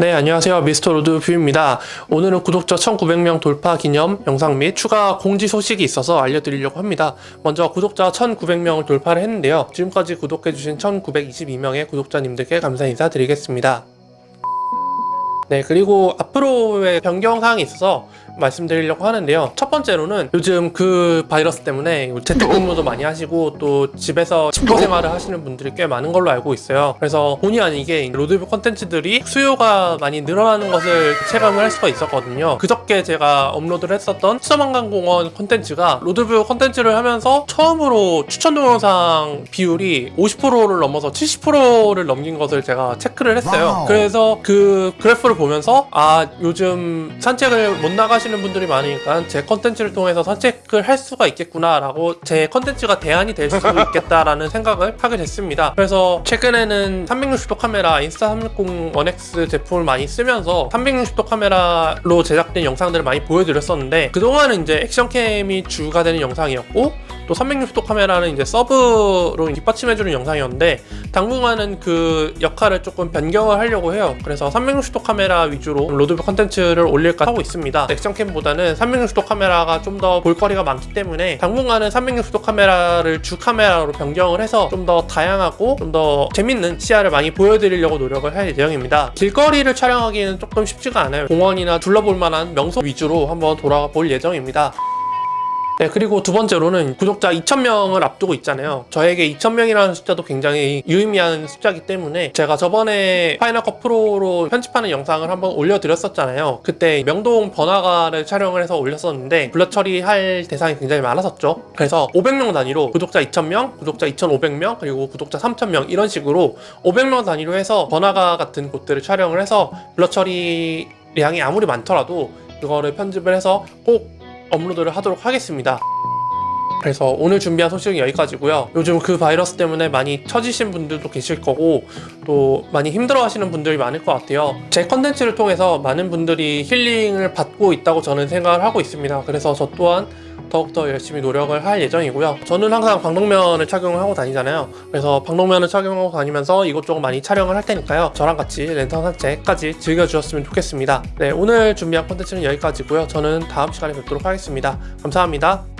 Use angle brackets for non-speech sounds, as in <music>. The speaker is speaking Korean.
네 안녕하세요. 미스터 로드 뷰입니다. 오늘은 구독자 1900명 돌파 기념 영상 및 추가 공지 소식이 있어서 알려드리려고 합니다. 먼저 구독자 1900명을 돌파를 했는데요. 지금까지 구독해주신 1922명의 구독자님들께 감사 인사드리겠습니다. 네 그리고 앞으로의 변경사항이 있어서 말씀드리려고 하는데요. 첫 번째로는 요즘 그 바이러스 때문에 재택근무도 많이 하시고 또 집에서 칩거 생활을 하시는 분들이 꽤 많은 걸로 알고 있어요. 그래서 본의 아니게 로드뷰 컨텐츠들이 수요가 많이 늘어나는 것을 체감을 할 수가 있었거든요. 그저께 제가 업로드를 했었던 수서만강공원 컨텐츠가 로드뷰 컨텐츠를 하면서 처음으로 추천 동영상 비율이 50%를 넘어서 70%를 넘긴 것을 제가 체크를 했어요. 그래서 그 그래프를 보면서 아 요즘 산책을 못 나가시 는 분들이 많으니까 제 컨텐츠를 통해서 산책을 할 수가 있겠구나 라고 제 컨텐츠가 대안이 될 수 <laughs> 있겠다라는 생각을 하게 됐습니다. 그래서 최근에는 360도 카메라 Insta360 ONE X 제품을 많이 쓰면서 360도 카메라로 제작된 영상들을 많이 보여드렸었는데 그동안은 이제 액션캠이 주가 되는 영상이었고 또 360도 카메라는 이제 서브로 뒷받침해주는 영상이었는데 당분간은 그 역할을 조금 변경을 하려고 해요. 그래서 360도 카메라 위주로 로드뷰 컨텐츠를 올릴까 하고 있습니다. 액션캠보다는 360도 카메라가 좀 더 볼거리가 많기 때문에 당분간은 360도 카메라를 주 카메라로 변경을 해서 좀 더 다양하고 좀 더 재밌는 시야를 많이 보여드리려고 노력을 할 예정입니다. 길거리를 촬영하기는 조금 쉽지가 않아요. 공원이나 둘러볼 만한 명소 위주로 한번 돌아가 볼 예정입니다 네, 그리고 두 번째로는 구독자 2,000명을 앞두고 있잖아요. 저에게 2,000명이라는 숫자도 굉장히 유의미한 숫자이기 때문에 제가 저번에 Final Cut Pro로 편집하는 영상을 한번 올려드렸었잖아요. 그때 명동 번화가를 촬영을 해서 올렸었는데 blur 처리할 대상이 굉장히 많았었죠. 그래서 500명 단위로 구독자 2,000명, 구독자 2,500명, 그리고 구독자 3,000명 이런 식으로 500명 단위로 해서 번화가 같은 곳들을 촬영을 해서 blur 처리량이 아무리 많더라도 그거를 편집을 해서 꼭 업로드를 하도록 하겠습니다. 그래서 오늘 준비한 소식은 여기까지고요. 요즘 그 바이러스 때문에 많이 처지신 분들도 계실 거고 또 많이 힘들어 하시는 분들이 많을 것 같아요. 제 컨텐츠를 통해서 많은 분들이 힐링을 받고 있다고 저는 생각을 하고 있습니다. 그래서 저 또한 더욱더 열심히 노력을 할 예정이고요. 저는 항상 방독면을 착용을 하고 다니잖아요. 그래서 방독면을 착용하고 다니면서 이것저것 많이 촬영을 할 테니까요. 저랑 같이 랜선 산책까지 즐겨주셨으면 좋겠습니다. 네, 오늘 준비한 콘텐츠는 여기까지고요. 저는 다음 시간에 뵙도록 하겠습니다. 감사합니다.